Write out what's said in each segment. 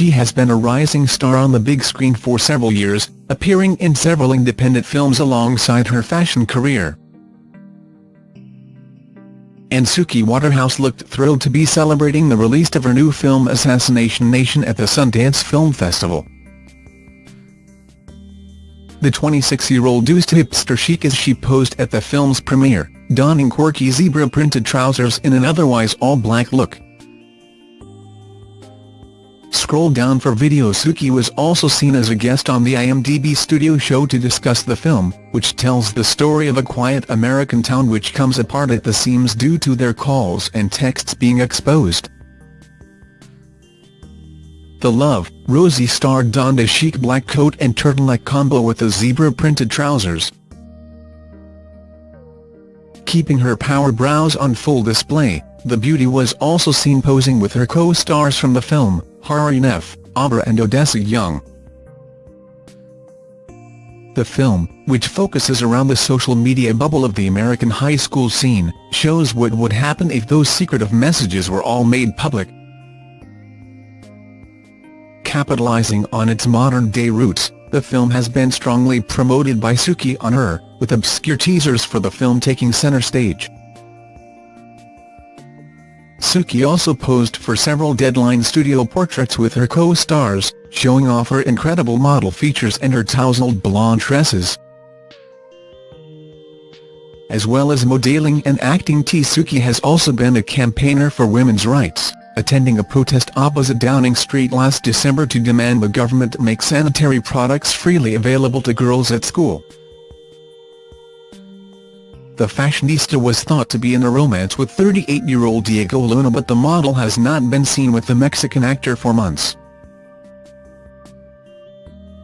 She has been a rising star on the big screen for several years, appearing in several independent films alongside her fashion career. And Suki Waterhouse looked thrilled to be celebrating the release of her new film Assassination Nation at the Sundance Film Festival. The 26-year-old used hipster chic as she posed at the film's premiere, donning quirky zebra-printed trousers in an otherwise all-black look. Scroll down for video Suki was also seen as a guest on the IMDb studio show to discuss the film, which tells the story of a quiet American town which comes apart at the seams due to their calls and texts being exposed. The Love, Rosie star donned a chic black coat and turtleneck combo with the zebra-printed trousers. Keeping her power brows on full display, the beauty was also seen posing with her co-stars from the film, Hari Nef, Abra and Odessa Young. The film, which focuses around the social media bubble of the American high school scene, shows what would happen if those secretive messages were all made public. Capitalizing on its modern-day roots, the film has been strongly promoted by Suki on her, with obscure teasers for the film taking center stage. Suki also posed for several Deadline studio portraits with her co-stars, showing off her incredible model features and her tousled blonde tresses. As well as modeling and acting T. Suki has also been a campaigner for women's rights, attending a protest opposite Downing Street last December to demand the government make sanitary products freely available to girls at school. The fashionista was thought to be in a romance with 38-year-old Diego Luna but the model has not been seen with the Mexican actor for months.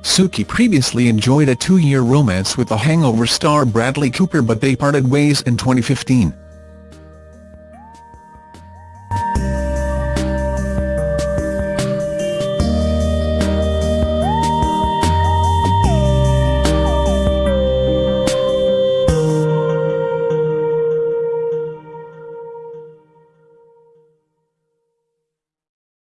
Suki previously enjoyed a two-year romance with The Hangover star Bradley Cooper but they parted ways in 2015.